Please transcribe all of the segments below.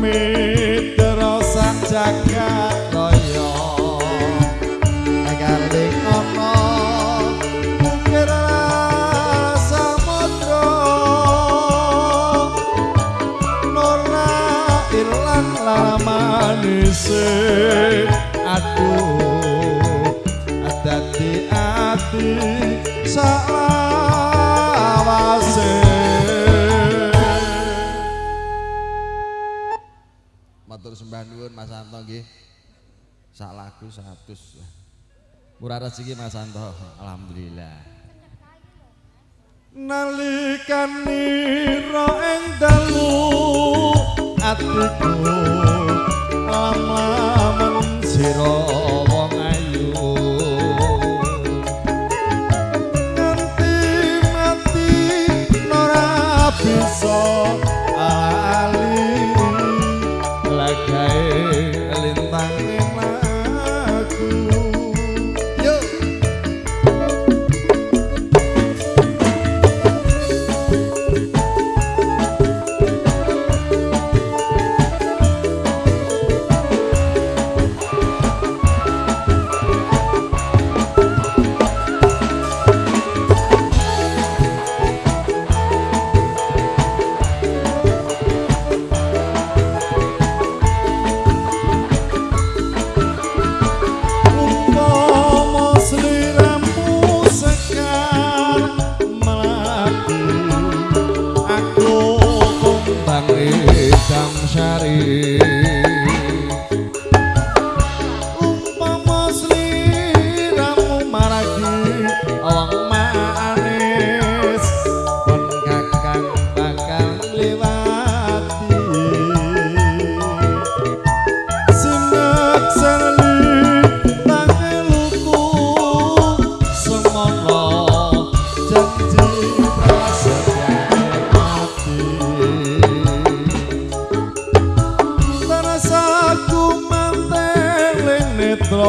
midra sak jagat kaya galing ana kira samudra nora ilang lamanise Aku sembah nuwun Mas Anto nggih. Sak lagu 100. Murah rezeki Mas Anto. Alhamdulillah. Nalikan nira ing dalu atiku lama men sira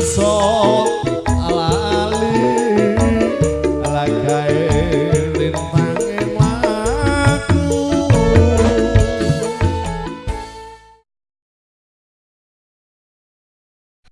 走。